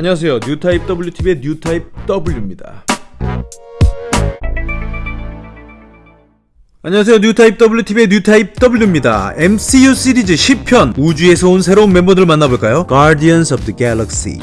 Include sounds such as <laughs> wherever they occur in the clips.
안녕하세요. 뉴타입 WTV의 뉴타입 W입니다. 안녕하세요. 뉴타입 WTV의 뉴타입 W입니다. MCU 시리즈 10편 우주에서 온 새로운 멤버들 만나볼까요? Guardians of the Galaxy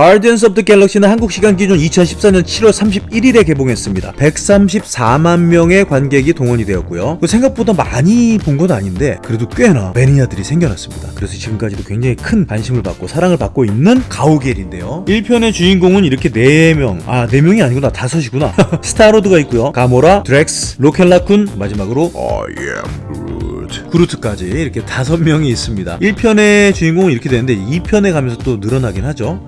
Guardians of the Galaxy는 한국 시간 기준 2014년 7월 31일에 개봉했습니다. 134만 명의 관객이 동원이 되었고요. 그 생각보다 많이 본 건 아닌데 그래도 꽤나 매니아들이 생겨났습니다. 그래서 지금까지도 굉장히 큰 관심을 받고 사랑을 받고 있는 가오갤인데요. 1편의 주인공은 이렇게 4명, 아 4명이 아니구나 5이구나. <laughs> 스타로드가 있고요. 가모라, 드렉스, 로켈라쿤, 마지막으로. 그루트까지 이렇게 5명이 있습니다. 1편의 주인공은 이렇게 되는데 2편에 가면서 또 늘어나긴 하죠.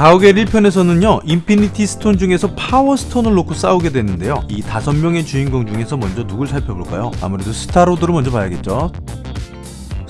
가오갤 1편에서는요 Infinity Stone 중에서 Power Stone을 놓고 싸우게 되는데요 이 다섯 명의 주인공 중에서 먼저 누굴 살펴볼까요? 아무래도 스타로드를 먼저 봐야겠죠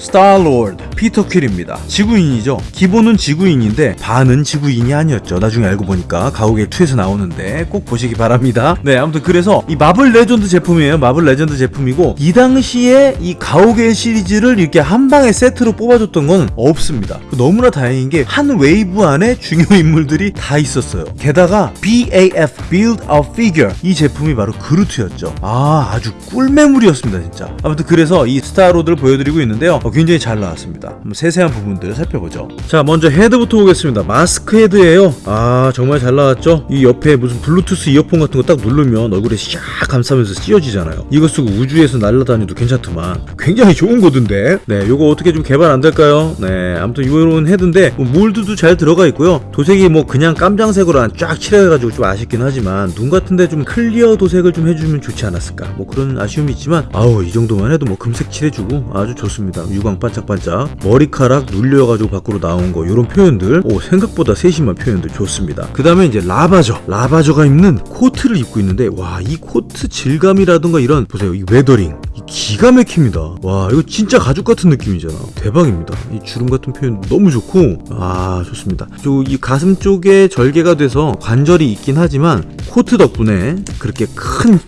스타로드 피터 퀼입니다. 지구인이죠? 기본은 지구인인데 반은 지구인이 아니었죠. 나중에 알고 보니까 가오갤 2에서 나오는데 꼭 보시기 바랍니다. 네 아무튼 그래서 이 마블 레전드 제품이에요. 마블 레전드 제품이고 이 당시에 이 가오갤 시리즈를 이렇게 한 방에 세트로 뽑아줬던 건 없습니다. 너무나 다행인 게 한 웨이브 안에 중요 인물들이 다 있었어요. 게다가 BAF Build a Figure 이 제품이 바로 그루트였죠. 아 아주 꿀매물이었습니다 진짜. 아무튼 그래서 이 스타로드를 보여드리고 있는데요. 어, 굉장히 잘 나왔습니다. 한번 세세한 부분들을 살펴보죠. 자 먼저 head부터 보겠습니다. 마스크 head예요. 아 정말 잘 나왔죠? 이 옆에 무슨 블루투스 이어폰 같은 거 딱 누르면 얼굴에 샥 감싸면서 씌워지잖아요. 이거 쓰고 우주에서 날아다녀도 괜찮더만. 굉장히 좋은 거던데? 네 요거 어떻게 좀 개발 안 될까요? 네 아무튼 이런 head인데 뭐 mold도 잘 들어가 있고요. 도색이 뭐 그냥 깜장색으로 안쫙 칠해가지고 좀 아쉽긴 하지만 눈 같은데 좀 clear 도색을 좀 해주면 좋지 않았을까? 뭐 그런 아쉬움이 있지만 아우 이 정도만 해도 뭐 금색 칠해주고 아주 좋습니다 유광 반짝반짝 머리카락 눌려가지고 밖으로 나온 거 이런 표현들? 오 생각보다 세심한 표현들 좋습니다. 그 다음에 이제 라바저. 라바저가 입는 코트를 입고 있는데 와 이 코트 질감이라든가 이런 보세요 이 weathering. 이 기가 막힙니다. 와 이거 진짜 가죽 같은 느낌이잖아. 대박입니다. 이 주름 같은 표현 너무 좋고 아 좋습니다. 저이 가슴 쪽에 절개가 돼서 관절이 있긴 하지만 코트 덕분에 그렇게 큰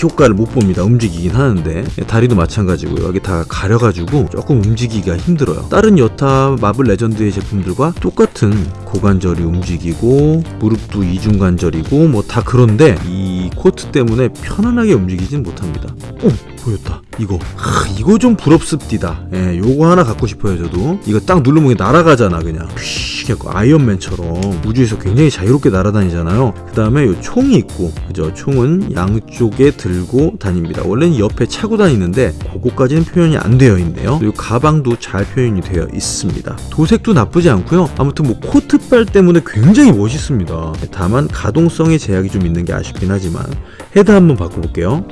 효과를 못 봅니다. 움직이긴 하는데 다리도 마찬가지고요. 여기 다 가려가지고 조금 움직이기가 힘들어요. 다른 여타 마블 레전드의 제품들과 똑같은 고관절이 움직이고 무릎도 이중관절이고 뭐 다 그런데 이 코트 때문에 편안하게 움직이진 못합니다. 오 보였다. 이거 하, 이거 좀 부럽습디다. 예, 요거 하나 갖고 싶어요 저도. 이거 딱 누르면 날아가잖아 그냥. 휘 아이언맨처럼 우주에서 굉장히 자유롭게 날아다니잖아요. 그 다음에 요 총이 있고 그죠? 총은 양쪽에 들고 다닙니다. 원래는 옆에 차고 다니는데 그거까지는 표현이 안 되어 있네요. 그리고 가방도 잘 표현이 되어 있습니다. 도색도 나쁘지 않고요. 아무튼 뭐 코트빨 때문에 굉장히 멋있습니다. 다만 가동성에 제약이 좀 있는 게 아쉽긴 하지만 head 한번 바꿔볼게요.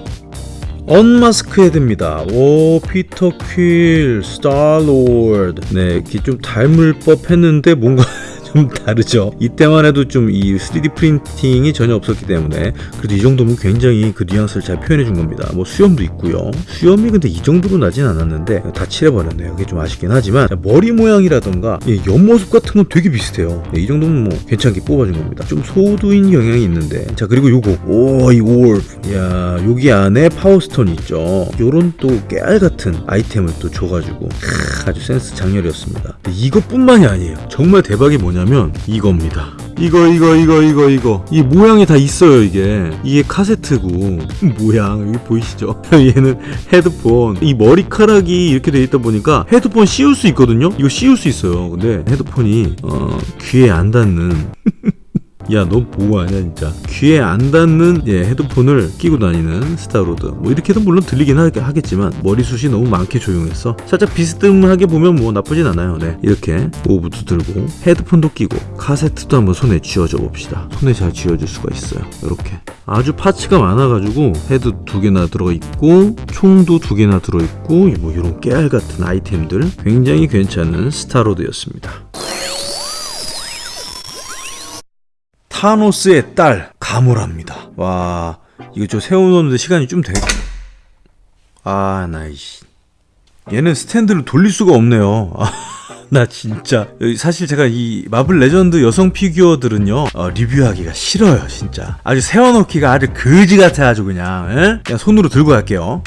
unmask head입니다. 오 피터 퀼, 스타로드. 네, 이렇게 좀 닮을 법 했는데 뭔가 <laughs> 좀 다르죠. 이때만 해도 좀 이 3D 프린팅이 전혀 없었기 때문에 그래도 이 정도면 굉장히 그 뉘앙스를 잘 표현해 준 겁니다. 뭐 수염도 있고요. 수염이 근데 이 정도로 나진 않았는데 다 칠해버렸네요. 그게 좀 아쉽긴 하지만 머리 모양이라던가 이 옆모습 같은 건 되게 비슷해요. 네, 이 정도면 뭐 괜찮게 뽑아준 겁니다. 좀 소두인 경향이 있는데 자 그리고 요거 오이 orb 야 여기 안에 Power Stone 있죠. 요런 또 깨알 같은 아이템을 또 줘가지고 크, 아주 센스 작렬이었습니다. 이것뿐만이 아니에요. 정말 대박이 뭐냐 면 이겁니다. 이거 이거 이거 이거 이거. 이 모양이 다 있어요 이게. 이게 카세트고. 모양 여기 보이시죠? <laughs> 얘는 헤드폰. 이 머리카락이 이렇게 돼 있다 보니까 헤드폰 씌울 수 있거든요? 이거 씌울 수 있어요. 근데 헤드폰이 어 귀에 안 닿는 <laughs> 야, 너 뭐하냐, 진짜. 귀에 안 닿는 예, 헤드폰을 끼고 다니는 스타로드. 뭐, 이렇게도 물론 들리긴 하, 하겠지만, 머리숱이 너무 많게 조형했어. 살짝 비스듬하게 보면 뭐 나쁘진 않아요. 네. 이렇게 orb도 들고, 헤드폰도 끼고, 카세트도 한번 손에 쥐어줘 봅시다. 손에 잘 쥐어줄 수가 있어요. 이렇게. 아주 parts가 많아가지고, head 두 개나 들어있고, 총도 두 개나 들어있고, 뭐, 이런 깨알 같은 아이템들. 굉장히 괜찮은 스타로드였습니다. 타노스의 딸 가모라입니다. 와 이거 저 세워놓는데 시간이 좀 되겠. 아 나이씨. 얘는 스탠드를 돌릴 수가 없네요. 아, <laughs> 나 진짜 사실 제가 이 마블 레전드 여성 피규어들은요 어, 리뷰하기가 싫어요 진짜 아주 세워놓기가 아주 거지 같아 아주 그냥 예? 그냥 손으로 들고 갈게요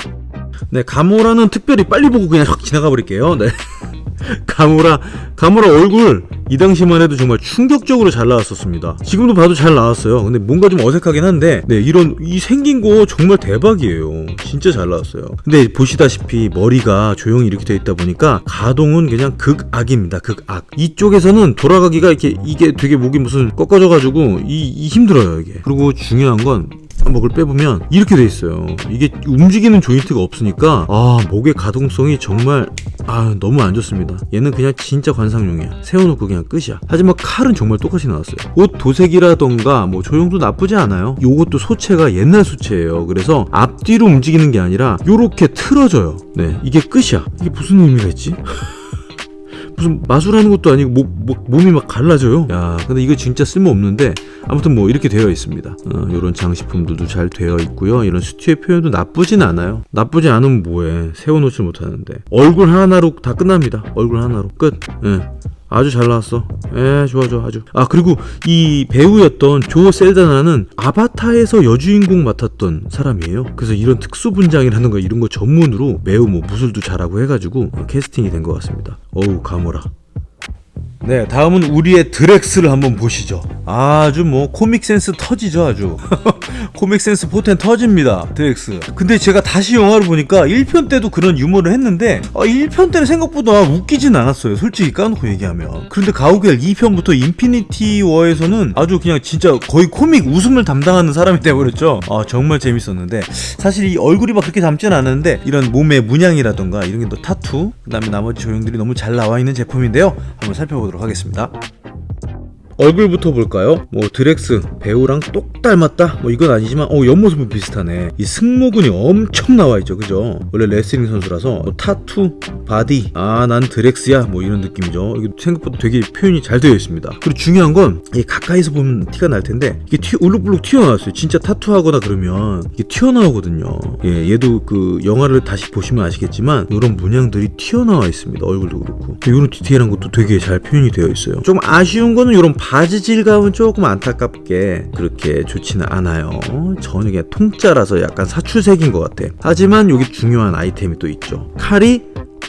네 가모라는 특별히 빨리 보고 그냥 확 지나가 버릴게요 네 <laughs> 가모라 가모라 얼굴. 이 당시만 해도 정말 충격적으로 잘 나왔었습니다. 지금도 봐도 잘 나왔어요. 근데 뭔가 좀 어색하긴 한데 네 이런 이 생긴 거 정말 대박이에요. 진짜 잘 나왔어요. 근데 보시다시피 머리가 조용히 이렇게 돼 있다 보니까 가동은 그냥 극악입니다. 극악. 이쪽에서는 돌아가기가 이렇게 이게 되게 목이 무슨 꺾어져 가지고 이, 이 힘들어요 이게. 그리고 중요한 건 목을 빼보면 이렇게 돼 있어요. 이게 움직이는 조인트가 없으니까 아 목의 가동성이 정말 아 너무 안 좋습니다. 얘는 그냥 진짜 관상용이야. 세워놓고 그냥 끝이야. 하지만 칼은 정말 똑같이 나왔어요. 옷 도색이라던가 뭐 조형도 나쁘지 않아요. 요것도 소체가 옛날 소체예요. 그래서 앞뒤로 움직이는 게 아니라 요렇게 틀어져요. 네 이게 끝이야. 이게 무슨 의미가 있지? <laughs> 무슨 마술하는 것도 아니고 목, 목, 몸이 막 갈라져요. 야, 근데 이거 진짜 쓸모 없는데 아무튼 뭐 이렇게 되어 있습니다. 어, 이런 장식품들도 잘 되어 있고요. 이런 스튜의 표현도 나쁘진 않아요. 나쁘지 않으면 뭐해? 세워놓지 못하는데 얼굴 하나로 다 끝납니다. 얼굴 하나로 끝. 예. 아주 잘 나왔어. 예, 좋아, 좋아, 아주. 아, 그리고 이 배우였던 조 셀다나는 아바타에서 여주인공 맡았던 사람이에요. 그래서 이런 특수 분장이라는 거 이런 거 전문으로 매우 뭐 무술도 잘하고 해가지고 캐스팅이 된 것 같습니다. 어우, 가모라. 네, 다음은 우리의 드렉스를 한번 보시죠. 아주 뭐 코믹 센스 터지죠, 아주. <laughs> 코믹 센스 포텐 터집니다, 드렉스. 근데 제가 다시 영화를 보니까 1편 때도 그런 유머를 했는데 어, 1편 때는 생각보다 웃기진 않았어요, 솔직히 까놓고 얘기하면. 그런데 가오갤 2편부터 인피니티 워에서는 아주 그냥 진짜 거의 코믹 웃음을 담당하는 사람이 되어버렸죠. 아, 정말 재밌었는데 사실 이 얼굴이 막 그렇게 닮진 않았는데 이런 몸의 문양이라던가 이런 게 또 타투, 그 다음에 나머지 조형들이 너무 잘 나와 있는 제품인데요. 한번 살펴보도록 하겠습니다. 얼굴부터 볼까요? 뭐 드렉스 배우랑 똑 닮았다? 뭐 이건 아니지만 어 옆모습은 비슷하네. 이 승모근이 엄청 나와있죠 그죠? 원래 레슬링 선수라서 뭐 타투 body 아 난 드렉스야 뭐 이런 느낌이죠. 이게 생각보다 되게 표현이 잘 되어 있습니다. 그리고 중요한 건이 가까이서 보면 티가 날 텐데 이게 튀 울룩불룩 튀어나왔어요. 진짜 타투하거나 그러면 이게 튀어나오거든요. 예 얘도 그 영화를 다시 보시면 아시겠지만 이런 문양들이 튀어나와 있습니다. 얼굴도 그렇고. 이런 디테일한 것도 되게 잘 표현이 되어 있어요. 좀 아쉬운 거는 이런 바지 질감은 조금 안타깝게 그렇게 좋지는 않아요. 전혀 그냥 통짜라서 약간 사출색인 것 같아. 하지만 여기 중요한 아이템이 또 있죠. 칼이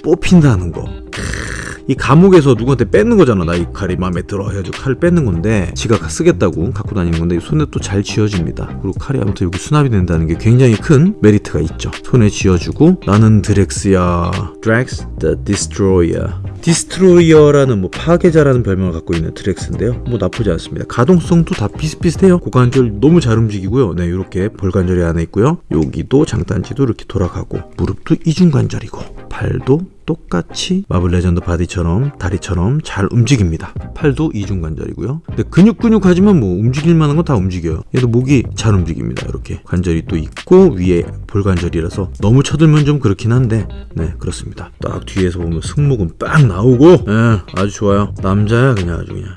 뽑힌다는 거. 이 감옥에서 누구한테 뺏는 거잖아. 나 이 칼이 마음에 들어. 해가지고 칼을 뺏는 건데 지가 쓰겠다고 갖고 다니는 건데 손에 또 잘 쥐어집니다. 그리고 칼이 아무튼 여기 수납이 된다는 게 굉장히 큰 메리트가 있죠. 손에 쥐어주고 나는 드렉스야. 드렉스 the destroyer. destroyer라는 뭐 파괴자라는 별명을 갖고 있는 드렉스인데요. 뭐 나쁘지 않습니다. 가동성도 다 비슷비슷해요. 고관절 너무 잘 움직이고요. 네 이렇게 볼관절이 안에 있고요. 여기도 장단지도 이렇게 돌아가고 무릎도 이중관절이고 팔도 똑같이 마블 레전드 body처럼 다리처럼 잘 움직입니다. 팔도 이중관절이고요. 근데 근육 근육하지만 뭐 움직일 만한 건 다 움직여요. 얘도 목이 잘 움직입니다. 이렇게 관절이 또 있고 위에 볼관절이라서 너무 쳐들면 좀 그렇긴 한데 네 그렇습니다. 딱 뒤에서 보면 승모근 빡 나오고 네, 아주 좋아요. 남자야 그냥 아주 그냥.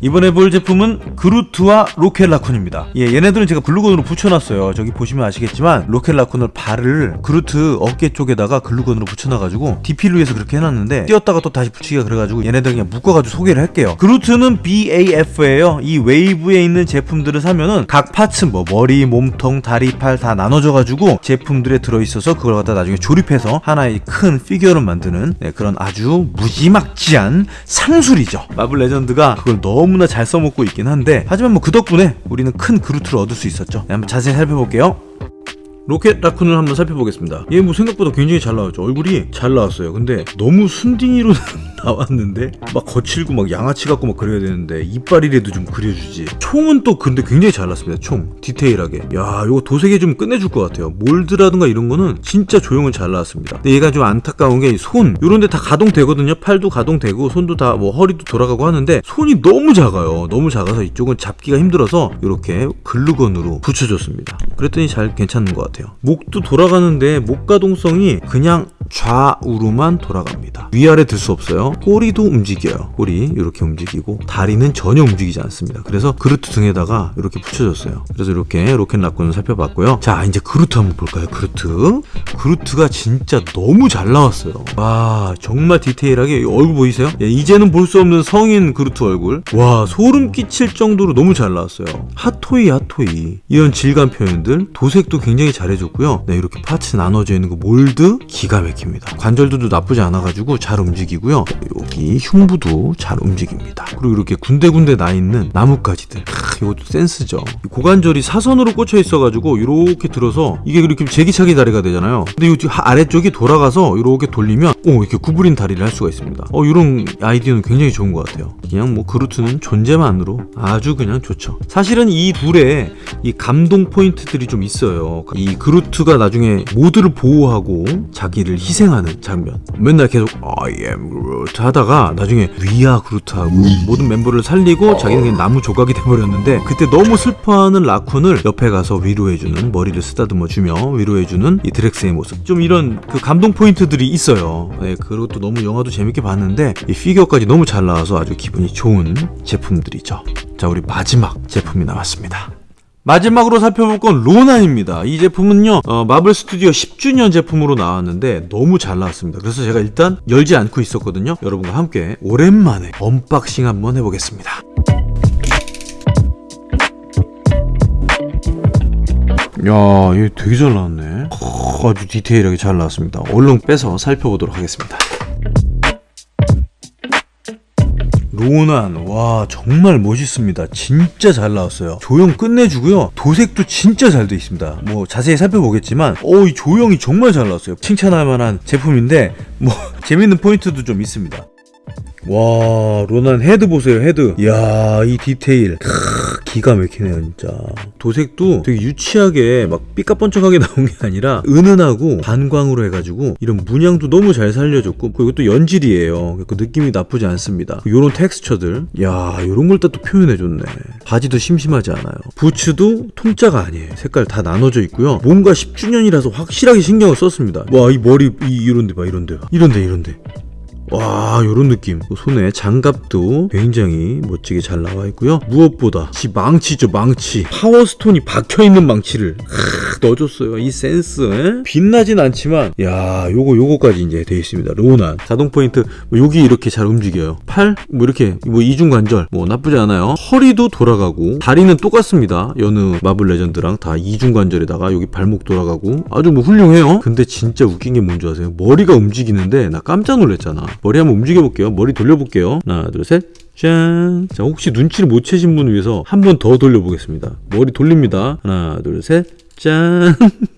이번에 볼 제품은 그루트와 로켓라쿤입니다. 예, 얘네들은 제가 글루건으로 붙여놨어요. 저기 보시면 아시겠지만 로켓라쿤을 발을 그루트 어깨 쪽에다가 글루건으로 붙여놔가지고 DP를 위해서 그렇게 해놨는데 띄었다가 또 다시 붙이기가 그래가지고 얘네들 그냥 묶어가지고 소개를 할게요. 그루트는 BAF예요. 이 웨이브에 있는 제품들을 사면은 각 parts 뭐 머리, 몸통, 다리, 팔 다 나눠져가지고 제품들에 들어있어서 그걸 갖다 나중에 조립해서 하나의 큰 피규어를 만드는 네, 그런 아주 무지막지한 상술이죠. 마블 레전드가 그걸 너무 나 잘 써먹고 있긴 한데 하지만 뭐 그 덕분에 우리는 큰 그루트를 얻을 수 있었죠. 네, 한번 자세히 살펴볼게요. 로켓 라쿤을 한번 살펴보겠습니다. 얘 뭐 생각보다 굉장히 잘 나왔죠. 얼굴이 잘 나왔어요. 근데 너무 순딩이로 <laughs> 나왔는데 막 거칠고 막 양아치 같고 막 그래야 되는데 이빨이라도 좀 그려주지. 총은 또 근데 굉장히 잘 났습니다. 총 디테일하게. 야 이거 도색이 좀 끝내줄 것 같아요. mold라든가 이런 거는 진짜 조형은 잘 나왔습니다. 근데 얘가 좀 안타까운 게 손 이런 데 다 가동되거든요. 팔도 가동되고 손도 다 뭐 허리도 돌아가고 하는데 손이 너무 작아요. 너무 작아서 이쪽은 잡기가 힘들어서 이렇게 글루건으로 붙여줬습니다. 그랬더니 잘 괜찮은 것 같아요. 목도 돌아가는데 목 가동성이 그냥 좌우로만 돌아갑니다. 위아래 들 수 없어요. 꼬리도 움직여요. 꼬리 이렇게 움직이고 다리는 전혀 움직이지 않습니다. 그래서 그루트 등에다가 이렇게 붙여줬어요. 그래서 이렇게 로켓 라쿤을 살펴봤고요. 자 이제 그루트 한번 볼까요? 그루트. 그루트가 진짜 너무 잘 나왔어요. 와 정말 디테일하게 이 얼굴 보이세요? 예, 이제는 볼 수 없는 성인 그루트 얼굴. 와 소름 끼칠 정도로 너무 잘 나왔어요. 핫토이 핫토이 이런 질감 표현들 도색도 굉장히 잘해줬고요. 네 이렇게 parts 나눠져 있는 그 mold 기가 막힙니다. 관절들도 나쁘지 않아가지고 잘 움직이고요. 여기 흉부도 잘 움직입니다. 그리고 이렇게 군데군데 나 있는 나뭇가지들. 크, 이것도 센스죠. 이 고관절이 사선으로 꽂혀 있어가지고 이렇게 들어서 이게 이렇게 제기차기 다리가 되잖아요. 근데 이 아래쪽이 돌아가서 이렇게 돌리면 오 이렇게 구부린 다리를 할 수가 있습니다. 어 이런 아이디어는 굉장히 좋은 것 같아요. 그냥 뭐 그루트는 존재만으로 아주 그냥 좋죠. 사실은 이 둘의 이 감동 포인트들이 좀 있어요. 이 그루트가 나중에 모두를 보호하고 자기를 희생하는 장면. 맨날 계속 I am Groot 하다가 나중에 위아 그루트하고 모든 멤버를 살리고 자기는 그냥 나무 조각이 돼버렸는데 그때 너무 슬퍼하는 라쿤을 옆에 가서 위로해주는 머리를 쓰다듬어 주며 위로해주는 이 드렉스의 모습. 좀 이런 그 감동 포인트들이 있어요. 네, 그것도 너무 영화도 재밌게 봤는데 이 피규어까지 너무 잘 나와서 아주 기분이 좋은 제품들이죠. 자, 우리 마지막 제품이 나왔습니다. 마지막으로 살펴볼 건 로난입니다. 이 제품은요, 어, 마블 스튜디오 10주년 제품으로 나왔는데 너무 잘 나왔습니다. 그래서 제가 일단 열지 않고 있었거든요. 여러분과 함께 오랜만에 unboxing 한번 해보겠습니다. 야, 이거 되게 잘 나왔네. 크, 아주 디테일하게 잘 나왔습니다. 얼른 빼서 살펴보도록 하겠습니다. 로난 와 정말 멋있습니다. 진짜 잘 나왔어요. 조형 끝내주고요. 도색도 진짜 잘 돼 있습니다. 뭐 자세히 살펴보겠지만 어 이 조형이 정말 잘 나왔어요. 칭찬할 만한 제품인데 뭐 <laughs> 재밌는 포인트도 좀 있습니다 와 로난 헤드 보세요 헤드. 이야 이 디테일. 크, 기가 막히네요 진짜. 도색도 되게 유치하게 막 삐까뻔쩍하게 <laughs> 나온 게 아니라 은은하고 반광으로 해가지고 이런 문양도 너무 잘 살려줬고 그리고 또 연질이에요. 그 느낌이 나쁘지 않습니다. 요런 텍스처들. 야 요런 걸 또 표현해줬네. 바지도 심심하지 않아요. 부츠도 통짜가 아니에요. 색깔 다 나눠져 있고요. 뭔가 10주년이라서 확실하게 신경을 썼습니다. 와 이 머리 이, 이런데 봐 이런데. 이런데 이런데 와 요런 느낌. 손에 장갑도 굉장히 멋지게 잘 나와 있고요. 무엇보다 지 망치죠 망치. 파워스톤이 박혀있는 망치를 크, 넣어줬어요 이 센스 에? 빛나진 않지만 야 요거 요거까지 이제 돼 있습니다. 로난 자동 포인트 뭐 여기 이렇게 잘 움직여요. 팔 뭐 이렇게 뭐 이중관절 뭐 나쁘지 않아요. 허리도 돌아가고 다리는 똑같습니다. 여느 마블 레전드랑 다 이중관절에다가 여기 발목 돌아가고 아주 뭐 훌륭해요. 근데 진짜 웃긴 게 뭔지 아세요? 머리가 움직이는데 나 깜짝 놀랐잖아 머리 한번 움직여 볼게요 머리 돌려 볼게요 하나 둘셋 짠. 자, 혹시 눈치를 못 채신 분을 위해서 한 번 더 돌려보겠습니다. 머리 돌립니다. 하나, 둘, 셋. 짠. <laughs>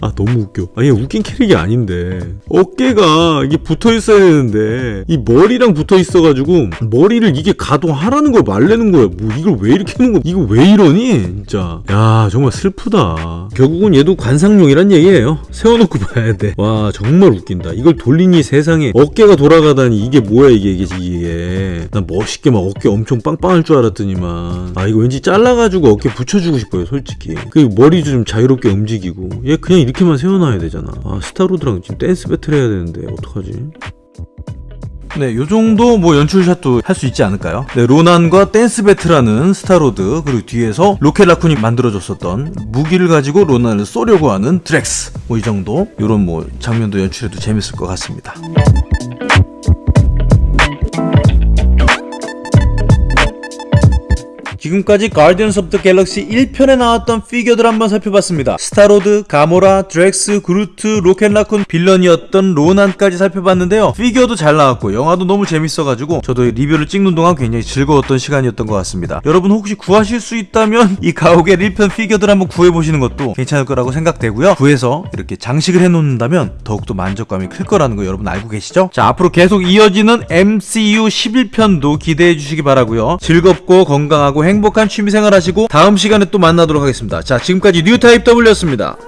아 너무 웃겨. 아니 웃긴 캐릭이 아닌데. 어깨가 이게 붙어 있어야 되는데. 이 머리랑 붙어 있어가지고 머리를 이게 가동하라는 걸 말래는 거야. 뭐 이걸 왜 이렇게 하는 거야? 이거 왜 이러니? 진짜. 야 정말 슬프다. 결국은 얘도 관상용이란 얘기예요. 세워놓고 봐야 돼 와 정말 웃긴다. 이걸 돌리니 세상에 어깨가 돌아가다니 이게 뭐야 이게 이게 이게. 난 멋있게 막 어깨 엄청 빵빵할 줄 알았더니만. 아 이거 왠지 잘라가지고 어깨 붙여주고 싶어요 솔직히. 그 머리도 좀 자유롭게 움직이고. 얘 그냥 이렇게만 세워놔야 되잖아 아 스타로드랑 지금 댄스 배틀 해야 되는데 어떡하지 네, 요 정도 뭐 연출샷도 할 수 있지 않을까요? 네, 로난과 댄스 배틀하는 스타로드 그리고 뒤에서 로켓 라쿤이 만들어줬었던 무기를 가지고 로난을 쏘려고 하는 드렉스 뭐 이 정도 요런 뭐 장면도 연출해도 재밌을 것 같습니다. 지금까지 가디언스 오브 더 갤럭시 1편에 나왔던 피규어들 한번 살펴봤습니다. 스타로드, 가모라, 드렉스, 그루트, 로켓 라쿤, 빌런이었던 로난까지 살펴봤는데요. 피규어도 잘 나왔고 영화도 너무 재밌어가지고 저도 리뷰를 찍는 동안 굉장히 즐거웠던 시간이었던 것 같습니다. 여러분 혹시 구하실 수 있다면 <laughs> 이 가오갤 1편 피규어들 한번 구해보시는 것도 괜찮을 거라고 생각되고요. 구해서 이렇게 장식을 해놓는다면 더욱더 만족감이 클 거라는 거 여러분 알고 계시죠? 자 앞으로 계속 이어지는 MCU 11편도 기대해 주시기 바라고요. 즐겁고 건강하고 행복한 취미생활 하시고 다음 시간에 또 만나도록 하겠습니다. 자 지금까지 뉴타입 W였습니다.